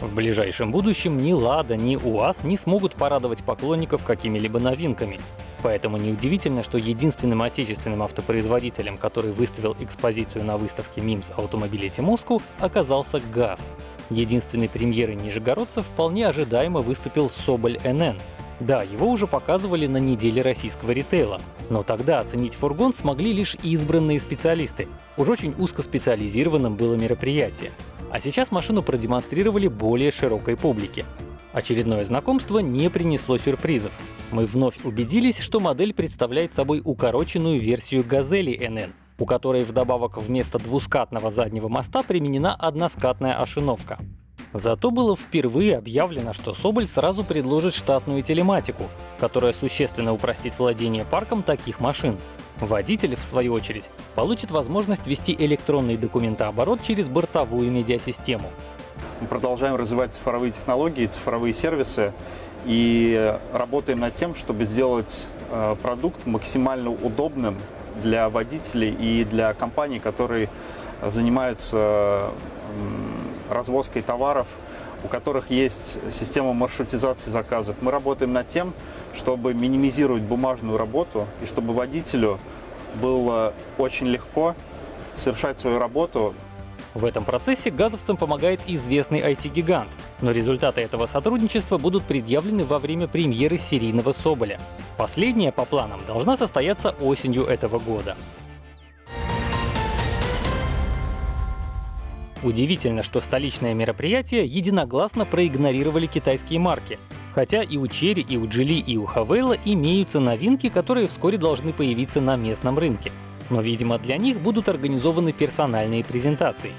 В ближайшем будущем ни «Лада», ни «УАЗ» не смогут порадовать поклонников какими-либо новинками. Поэтому неудивительно, что единственным отечественным автопроизводителем, который выставил экспозицию на выставке MIMS Automobility Moscow, оказался ГАЗ. Единственной премьерой нижегородцев вполне ожидаемо выступил Соболь НН. Да, его уже показывали на неделе российского ритейла, но тогда оценить фургон смогли лишь избранные специалисты. Уж очень узкоспециализированным было мероприятие. А сейчас машину продемонстрировали более широкой публике. Очередное знакомство не принесло сюрпризов. Мы вновь убедились, что модель представляет собой укороченную версию «Газели NN», у которой вдобавок вместо двускатного заднего моста применена односкатная ошиновка. Зато было впервые объявлено, что Соболь сразу предложит штатную телематику, которая существенно упростит владение парком таких машин. Водитель, в свою очередь, получит возможность вести электронный документооборот через бортовую медиасистему. Мы продолжаем развивать цифровые технологии, цифровые сервисы и работаем над тем, чтобы сделать э, продукт максимально удобным для водителей и для компаний, которые занимаются развозкой товаров, у которых есть система маршрутизации заказов. Мы работаем над тем, чтобы минимизировать бумажную работу и чтобы водителю было очень легко совершать свою работу в этом процессе газовцам помогает известный IT-гигант, но результаты этого сотрудничества будут предъявлены во время премьеры серийного Соболя. Последняя, по планам, должна состояться осенью этого года. Удивительно, что столичное мероприятие единогласно проигнорировали китайские марки. Хотя и у Черри, и у Джили, и у Хавейла имеются новинки, которые вскоре должны появиться на местном рынке. Но, видимо, для них будут организованы персональные презентации.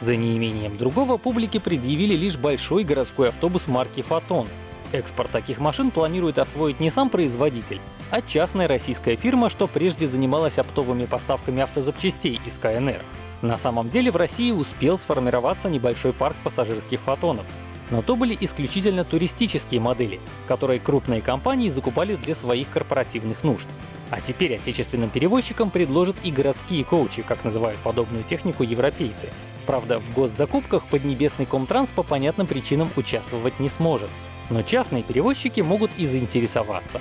За неимением другого публике предъявили лишь большой городской автобус марки «Фотон». Экспорт таких машин планирует освоить не сам производитель, а частная российская фирма, что прежде занималась оптовыми поставками автозапчастей из КНР. На самом деле в России успел сформироваться небольшой парк пассажирских «Фотонов». Но то были исключительно туристические модели, которые крупные компании закупали для своих корпоративных нужд. А теперь отечественным перевозчикам предложат и городские коучи, как называют подобную технику европейцы. Правда, в госзакупках Поднебесный Комтранс по понятным причинам участвовать не сможет. Но частные перевозчики могут и заинтересоваться.